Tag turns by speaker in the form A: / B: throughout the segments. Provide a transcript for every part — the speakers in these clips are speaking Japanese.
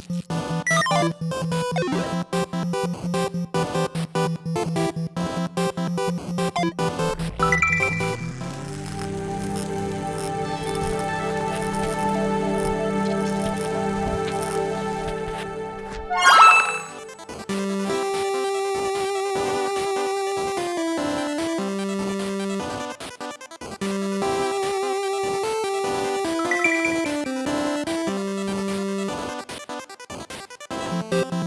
A: Thank you.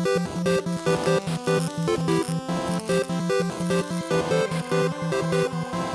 A: you